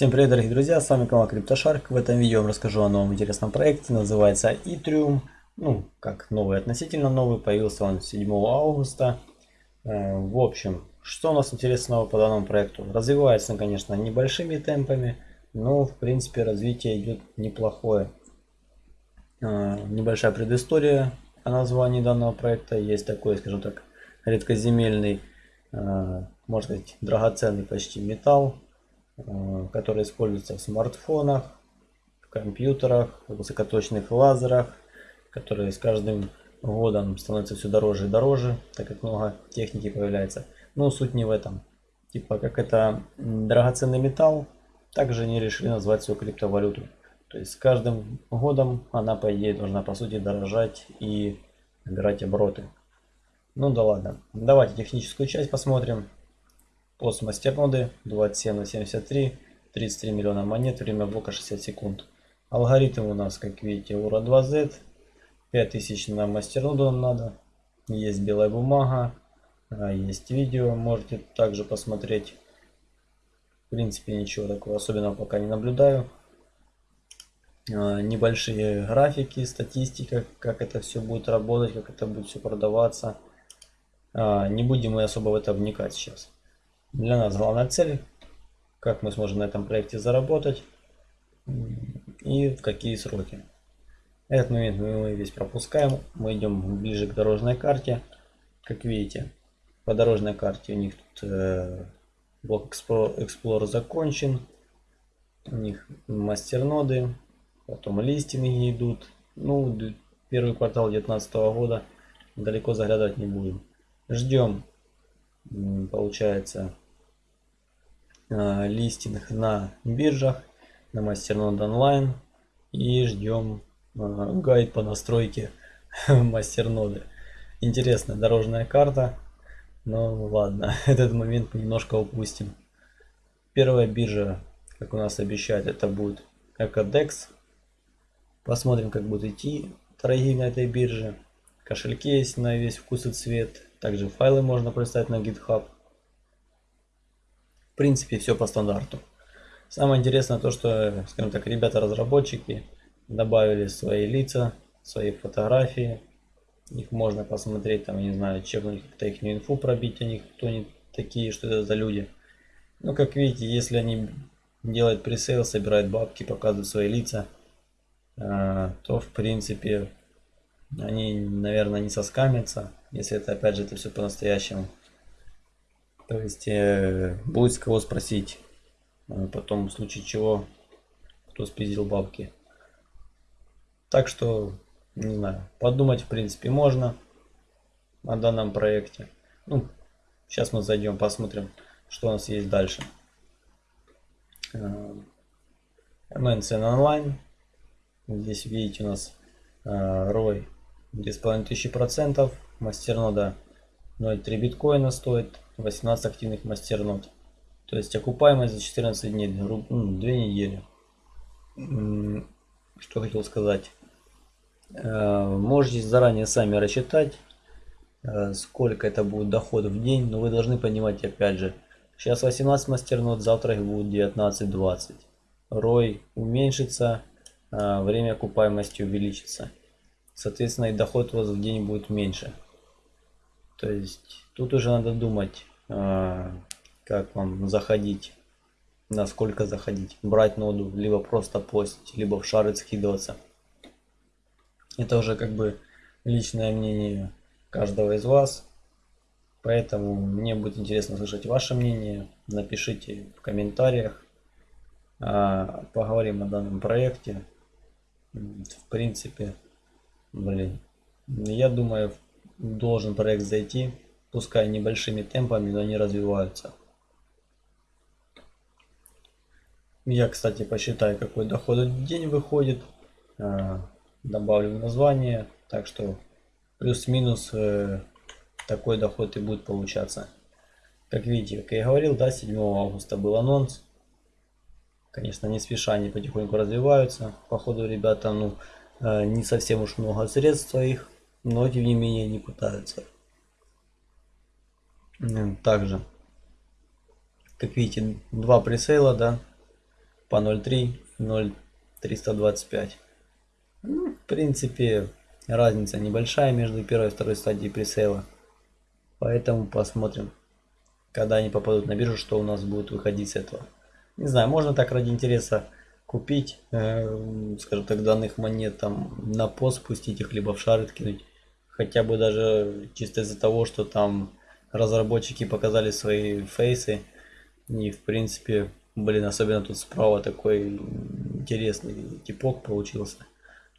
Всем привет, дорогие друзья, с вами канал CryptoShark. В этом видео я вам расскажу о новом интересном проекте, называется Ethereum. Ну, как новый, относительно новый, появился он 7 августа. Э, в общем, что у нас интересного по данному проекту? Развивается он, конечно, небольшими темпами, но, в принципе, развитие идет неплохое. Э, небольшая предыстория о названии данного проекта. Есть такой, скажем так, редкоземельный, э, можно сказать, драгоценный почти металл которые используются в смартфонах, в компьютерах, в высокоточных лазерах, которые с каждым годом становятся все дороже и дороже, так как много техники появляется. Но суть не в этом. Типа, как это драгоценный металл, также они решили назвать свою криптовалюту. То есть с каждым годом она, по идее, должна, по сути, дорожать и набирать обороты. Ну да ладно. Давайте техническую часть посмотрим. Пост мастерноды 27 на 73, 33 миллиона монет, время блока 60 секунд. Алгоритм у нас, как видите, ура 2Z. 5000 на мастерноду нам надо. Есть белая бумага, а, есть видео, можете также посмотреть. В принципе, ничего такого особенного пока не наблюдаю. А, небольшие графики, статистика, как это все будет работать, как это будет все продаваться. А, не будем мы особо в это вникать сейчас. Для нас главная цель, как мы сможем на этом проекте заработать и в какие сроки. Этот момент мы весь пропускаем. Мы идем ближе к дорожной карте. Как видите, по дорожной карте у них тут э, блок Explorer закончен. У них мастерноды, потом листинги идут. Ну, первый квартал 2019 года далеко заглядывать не будем. Ждем, получается, Э, листинг на биржах, на мастернод онлайн и ждем э, гайд по настройке мастерноды. Интересная дорожная карта, но ладно, этот момент немножко упустим. Первая биржа, как у нас обещают, это будет Ecodex. Посмотрим, как будет идти торги на этой бирже. Кошельки есть на весь вкус и цвет. Также файлы можно представить на GitHub принципе, все по стандарту. Самое интересное то, что, скажем так, ребята-разработчики добавили свои лица, свои фотографии. Их можно посмотреть, там, не знаю, чекнуть как-то их инфу пробить о них, кто они такие, что это за люди. Ну, как видите, если они делают пресейл, собирают бабки, показывают свои лица, а, то, в принципе, они, наверное, не соскамятся, если это, опять же, это все по-настоящему. То есть э, будет с кого спросить э, потом в случае чего, кто спиздил бабки. Так что, не знаю, подумать в принципе можно о данном проекте. Ну, сейчас мы зайдем, посмотрим, что у нас есть дальше. Э, MNCN онлайн. Здесь видите у нас э, ROI 2500%, мастернода 0,3 биткоина стоит, 18 активных мастернод. То есть окупаемость за 14 дней, ну, 2 недели. Что хотел сказать. Э, можете заранее сами рассчитать, э, сколько это будет доход в день, но вы должны понимать опять же, сейчас 18 мастернод, завтра их будет 19-20. Рой уменьшится, э, время окупаемости увеличится. Соответственно и доход у вас в день будет меньше. То есть тут уже надо думать, а, как вам заходить, насколько заходить, брать ноду, либо просто постить, либо в шары скидываться. Это уже как бы личное мнение каждого из вас. Поэтому мне будет интересно слышать ваше мнение. Напишите в комментариях. А, поговорим о данном проекте. В принципе, блин, я думаю, должен проект зайти пускай небольшими темпами, но они развиваются. Я, кстати, посчитаю, какой доход в день выходит. А, добавлю название. Так что плюс-минус э, такой доход и будет получаться. Как видите, как я говорил, да, 7 августа был анонс. Конечно, не спеша они потихоньку развиваются. Походу, ребята, ну, не совсем уж много средств своих, но тем не менее не пытаются. Также, как видите, два пресейла, да. по 0.3, 0.325. Ну, в принципе, разница небольшая между первой и второй стадией пресейла. Поэтому посмотрим, когда они попадут на биржу, что у нас будет выходить с этого. Не знаю, можно так ради интереса купить, э, скажем так, данных монет там на пост спустить их, либо в шары кинуть. Хотя бы даже чисто из-за того, что там разработчики показали свои фейсы. И в принципе, блин, особенно тут справа такой интересный типок получился.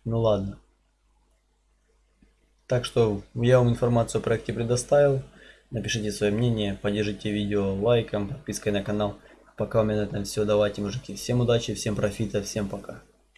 Ну ладно. Так что я вам информацию о проекте предоставил. Напишите свое мнение, поддержите видео лайком, подпиской на канал. Пока у меня на этом все. Давайте, мужики. Всем удачи, всем профита, всем пока.